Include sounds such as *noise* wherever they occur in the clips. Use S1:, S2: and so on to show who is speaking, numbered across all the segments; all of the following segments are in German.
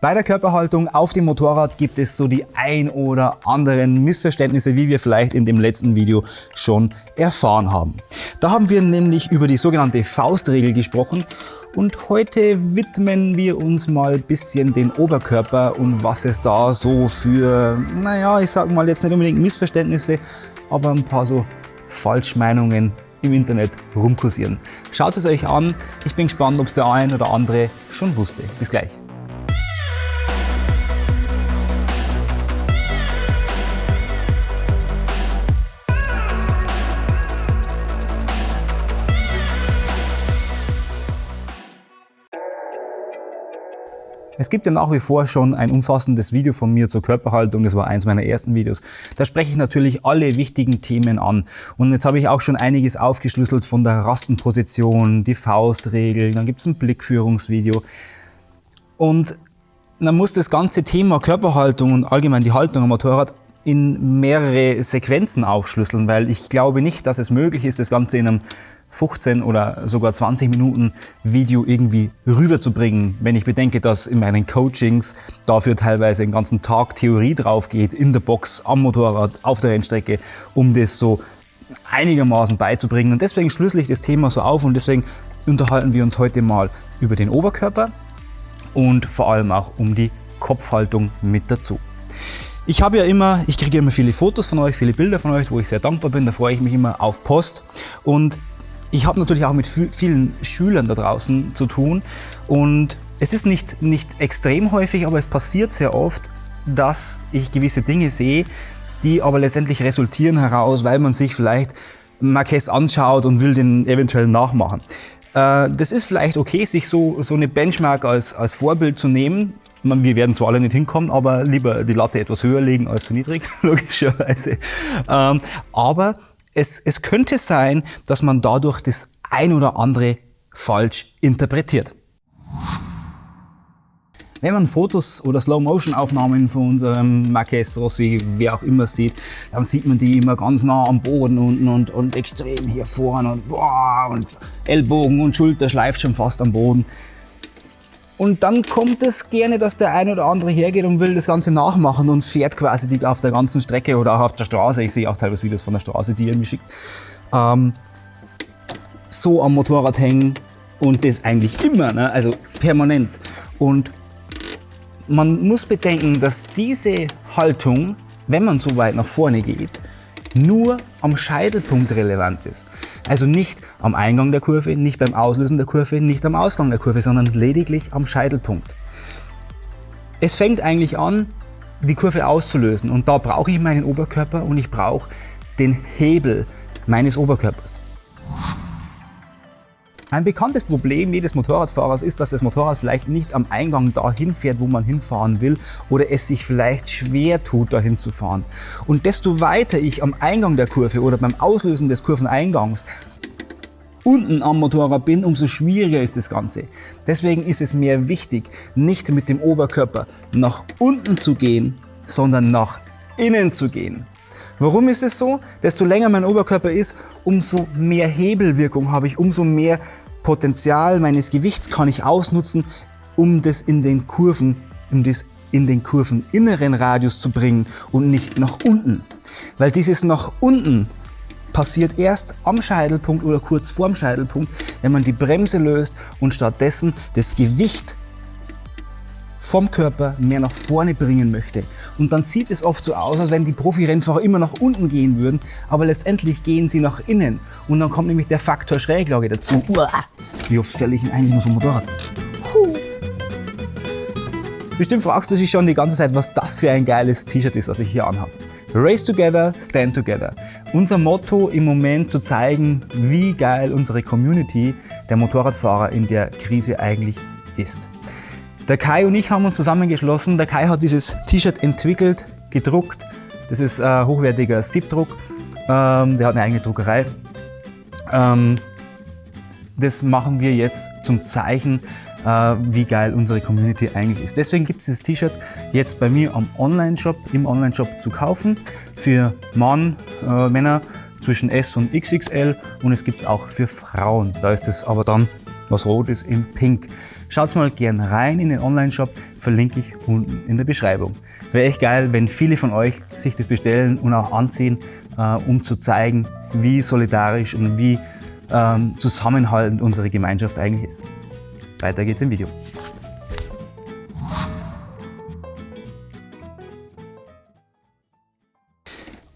S1: Bei der Körperhaltung auf dem Motorrad gibt es so die ein oder anderen Missverständnisse, wie wir vielleicht in dem letzten Video schon erfahren haben. Da haben wir nämlich über die sogenannte Faustregel gesprochen und heute widmen wir uns mal ein bisschen den Oberkörper und was es da so für, naja, ich sag mal jetzt nicht unbedingt Missverständnisse, aber ein paar so Falschmeinungen im Internet rumkursieren. Schaut es euch an, ich bin gespannt, ob es der ein oder andere schon wusste. Bis gleich. Es gibt ja nach wie vor schon ein umfassendes Video von mir zur Körperhaltung, das war eins meiner ersten Videos. Da spreche ich natürlich alle wichtigen Themen an. Und jetzt habe ich auch schon einiges aufgeschlüsselt von der Rastenposition, die Faustregel, dann gibt es ein Blickführungsvideo. Und man muss das ganze Thema Körperhaltung und allgemein die Haltung am Motorrad in mehrere Sequenzen aufschlüsseln, weil ich glaube nicht, dass es möglich ist, das Ganze in einem 15 oder sogar 20 Minuten Video irgendwie rüberzubringen, wenn ich bedenke, dass in meinen Coachings dafür teilweise den ganzen Tag Theorie drauf geht, in der Box, am Motorrad, auf der Rennstrecke, um das so einigermaßen beizubringen. Und deswegen schlüssel ich das Thema so auf und deswegen unterhalten wir uns heute mal über den Oberkörper und vor allem auch um die Kopfhaltung mit dazu. Ich habe ja immer, ich kriege immer viele Fotos von euch, viele Bilder von euch, wo ich sehr dankbar bin, da freue ich mich immer auf Post und ich habe natürlich auch mit vielen Schülern da draußen zu tun und es ist nicht, nicht extrem häufig, aber es passiert sehr oft, dass ich gewisse Dinge sehe, die aber letztendlich resultieren heraus, weil man sich vielleicht Marquez anschaut und will den eventuell nachmachen. Äh, das ist vielleicht okay, sich so, so eine Benchmark als, als Vorbild zu nehmen. Wir werden zwar alle nicht hinkommen, aber lieber die Latte etwas höher legen als zu niedrig, *laughs* logischerweise. Ähm, aber es, es könnte sein, dass man dadurch das ein oder andere falsch interpretiert. Wenn man Fotos oder Slow-Motion-Aufnahmen von unserem Marquez Rossi, wer auch immer sieht, dann sieht man die immer ganz nah am Boden unten und, und extrem hier vorne und, boah, und Ellbogen und Schulter schleift schon fast am Boden. Und dann kommt es gerne, dass der ein oder andere hergeht und will das Ganze nachmachen und fährt quasi die auf der ganzen Strecke oder auch auf der Straße. Ich sehe auch teilweise Videos von der Straße, die ihr mir schickt. Ähm, so am Motorrad hängen und das eigentlich immer, ne? also permanent. Und man muss bedenken, dass diese Haltung, wenn man so weit nach vorne geht, nur am Scheitelpunkt relevant ist. Also nicht am Eingang der Kurve, nicht beim Auslösen der Kurve, nicht am Ausgang der Kurve, sondern lediglich am Scheitelpunkt. Es fängt eigentlich an, die Kurve auszulösen und da brauche ich meinen Oberkörper und ich brauche den Hebel meines Oberkörpers. Ein bekanntes Problem jedes Motorradfahrers ist, dass das Motorrad vielleicht nicht am Eingang dahin fährt, wo man hinfahren will oder es sich vielleicht schwer tut, dahin zu fahren. Und desto weiter ich am Eingang der Kurve oder beim Auslösen des Kurveneingangs unten am Motorrad bin, umso schwieriger ist das Ganze. Deswegen ist es mir wichtig, nicht mit dem Oberkörper nach unten zu gehen, sondern nach innen zu gehen. Warum ist es so? Desto länger mein Oberkörper ist, umso mehr Hebelwirkung habe ich, umso mehr Potenzial meines Gewichts kann ich ausnutzen, um das in den Kurven, um das in den kurveninneren Radius zu bringen und nicht nach unten. Weil dieses nach unten passiert erst am Scheitelpunkt oder kurz vorm Scheitelpunkt, wenn man die Bremse löst und stattdessen das Gewicht vom Körper mehr nach vorne bringen möchte. Und dann sieht es oft so aus, als wenn die Profi-Rennfahrer immer nach unten gehen würden, aber letztendlich gehen sie nach innen. Und dann kommt nämlich der Faktor Schräglage dazu. Uah, wie oft fälle ich eigentlich nur vom Motorrad? Bestimmt fragst du dich schon die ganze Zeit, was das für ein geiles T-Shirt ist, das ich hier anhabe. Race Together, Stand Together. Unser Motto im Moment zu zeigen, wie geil unsere Community der Motorradfahrer in der Krise eigentlich ist. Der Kai und ich haben uns zusammengeschlossen. Der Kai hat dieses T-Shirt entwickelt, gedruckt. Das ist äh, hochwertiger Siebdruck. Ähm, der hat eine eigene Druckerei. Ähm, das machen wir jetzt zum Zeichen, äh, wie geil unsere Community eigentlich ist. Deswegen gibt es dieses T-Shirt jetzt bei mir am Online-Shop, im Online-Shop zu kaufen. Für Mann, äh, Männer zwischen S und XXL und es gibt es auch für Frauen. Da ist es aber dann was Rotes in Pink. Schaut mal gern rein in den Online-Shop, verlinke ich unten in der Beschreibung. Wäre echt geil, wenn viele von euch sich das bestellen und auch anziehen, äh, um zu zeigen, wie solidarisch und wie ähm, zusammenhaltend unsere Gemeinschaft eigentlich ist. Weiter geht's im Video.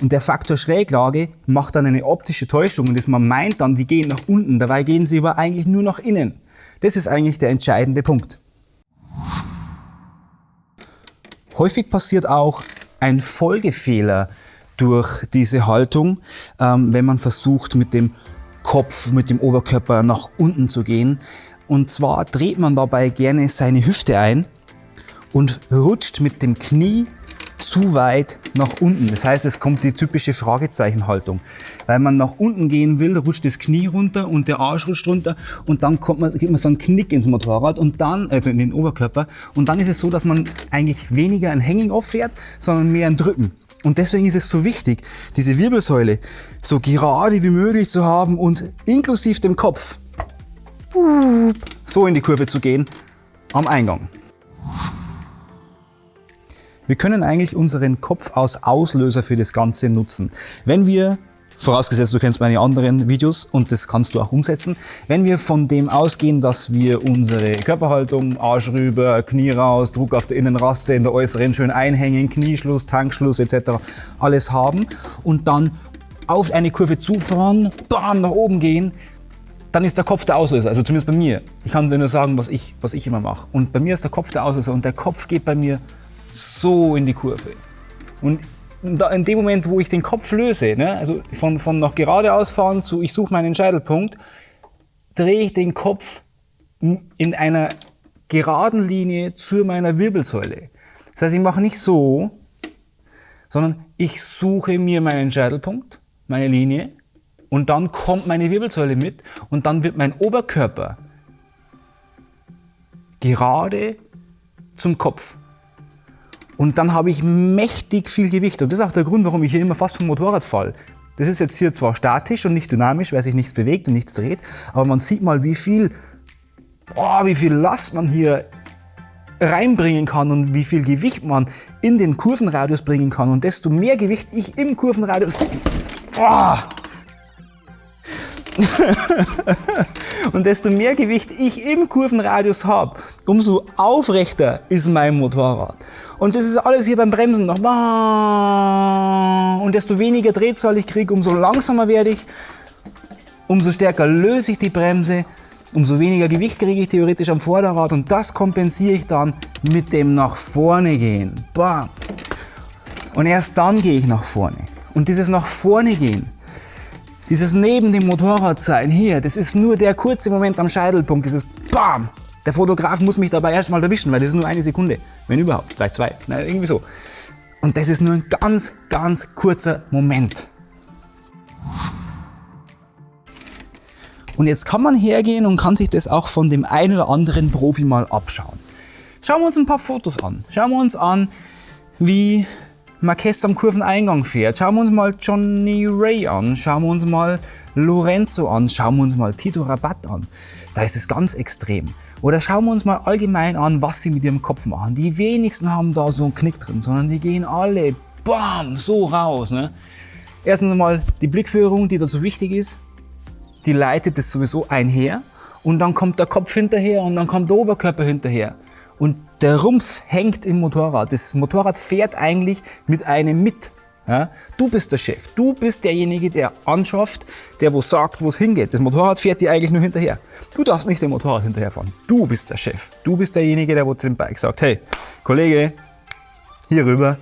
S1: Und der Faktor Schräglage macht dann eine optische Täuschung und das man meint dann, die gehen nach unten, dabei gehen sie aber eigentlich nur nach innen. Das ist eigentlich der entscheidende Punkt. Häufig passiert auch ein Folgefehler durch diese Haltung, ähm, wenn man versucht mit dem Kopf, mit dem Oberkörper nach unten zu gehen. Und zwar dreht man dabei gerne seine Hüfte ein und rutscht mit dem Knie zu weit nach unten. Das heißt, es kommt die typische Fragezeichenhaltung. Weil man nach unten gehen will, rutscht das Knie runter und der Arsch rutscht runter und dann kommt man, gibt man so einen Knick ins Motorrad und dann, also in den Oberkörper. Und dann ist es so, dass man eigentlich weniger ein Hanging-Off fährt, sondern mehr ein Drücken. Und deswegen ist es so wichtig, diese Wirbelsäule so gerade wie möglich zu haben und inklusive dem Kopf so in die Kurve zu gehen am Eingang. Wir können eigentlich unseren Kopf als Auslöser für das Ganze nutzen. Wenn wir Vorausgesetzt, du kennst meine anderen Videos und das kannst du auch umsetzen. Wenn wir von dem ausgehen, dass wir unsere Körperhaltung, Arsch rüber, Knie raus, Druck auf der Innenraste, in der äußeren schön einhängen, Knieschluss, Tankschluss etc. alles haben und dann auf eine Kurve zufahren, bam, nach oben gehen, dann ist der Kopf der Auslöser, also zumindest bei mir. Ich kann dir nur sagen, was ich, was ich immer mache. Und bei mir ist der Kopf der Auslöser und der Kopf geht bei mir so in die Kurve. Und in dem Moment, wo ich den Kopf löse, ne, also von, von nach geradeaus fahren zu ich suche meinen Scheitelpunkt, drehe ich den Kopf in einer geraden Linie zu meiner Wirbelsäule. Das heißt, ich mache nicht so, sondern ich suche mir meinen Scheitelpunkt, meine Linie, und dann kommt meine Wirbelsäule mit und dann wird mein Oberkörper gerade zum Kopf. Und dann habe ich mächtig viel Gewicht. Und das ist auch der Grund, warum ich hier immer fast vom Motorrad falle. Das ist jetzt hier zwar statisch und nicht dynamisch, weil sich nichts bewegt und nichts dreht, aber man sieht mal, wie viel, oh, wie viel Last man hier reinbringen kann und wie viel Gewicht man in den Kurvenradius bringen kann. Und desto mehr Gewicht ich im Kurvenradius... Oh, *laughs* und desto mehr Gewicht ich im Kurvenradius habe, umso aufrechter ist mein Motorrad. Und das ist alles hier beim Bremsen noch. Und desto weniger Drehzahl ich kriege, umso langsamer werde ich, umso stärker löse ich die Bremse, umso weniger Gewicht kriege ich theoretisch am Vorderrad und das kompensiere ich dann mit dem nach vorne gehen. Bam. Und erst dann gehe ich nach vorne. Und dieses nach vorne gehen, dieses neben dem Motorrad sein hier, das ist nur der kurze Moment am Scheitelpunkt, dieses BAM! Der Fotograf muss mich dabei erstmal erwischen, weil das ist nur eine Sekunde, wenn überhaupt, vielleicht zwei, na, irgendwie so. Und das ist nur ein ganz, ganz kurzer Moment. Und jetzt kann man hergehen und kann sich das auch von dem einen oder anderen Profi mal abschauen. Schauen wir uns ein paar Fotos an. Schauen wir uns an, wie Marquez am Kurveneingang fährt. Schauen wir uns mal Johnny Ray an, schauen wir uns mal Lorenzo an, schauen wir uns mal Tito Rabat an. Da ist es ganz extrem. Oder schauen wir uns mal allgemein an, was sie mit ihrem Kopf machen. Die wenigsten haben da so einen Knick drin, sondern die gehen alle bam, so raus. Ne? Erstens einmal die Blickführung, die dazu wichtig ist, die leitet das sowieso einher und dann kommt der Kopf hinterher und dann kommt der Oberkörper hinterher. Und der Rumpf hängt im Motorrad. Das Motorrad fährt eigentlich mit einem mit. Ja? Du bist der Chef. Du bist derjenige, der anschafft, der wo sagt, wo es hingeht. Das Motorrad fährt dir eigentlich nur hinterher. Du darfst nicht dem Motorrad hinterherfahren. Du bist der Chef. Du bist derjenige, der wo zu dem Bike sagt, hey, Kollege, hier rüber,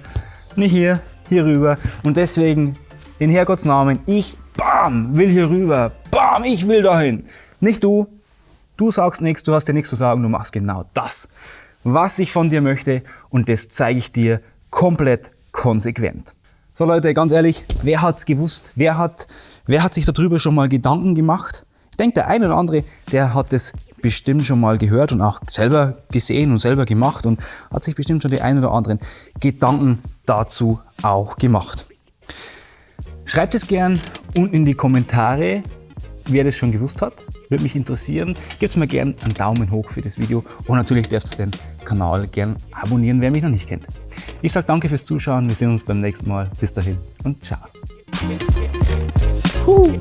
S1: nicht hier, hier rüber. Und deswegen, in Herrgotts Namen, ich, bam, will hier rüber, bam, ich will dahin. Nicht du, du sagst nichts, du hast dir nichts zu sagen, du machst genau das was ich von dir möchte und das zeige ich dir komplett konsequent. So Leute, ganz ehrlich, wer hat's gewusst? Wer hat, wer hat sich darüber schon mal Gedanken gemacht? Ich denke, der eine oder andere, der hat es bestimmt schon mal gehört und auch selber gesehen und selber gemacht und hat sich bestimmt schon die ein oder anderen Gedanken dazu auch gemacht. Schreibt es gern unten in die Kommentare, wer das schon gewusst hat, Würde mich interessieren. Gebt mir gerne einen Daumen hoch für das Video und natürlich dürft ihr den Kanal gerne abonnieren, wer mich noch nicht kennt. Ich sage danke fürs Zuschauen, wir sehen uns beim nächsten Mal. Bis dahin und ciao. Huh.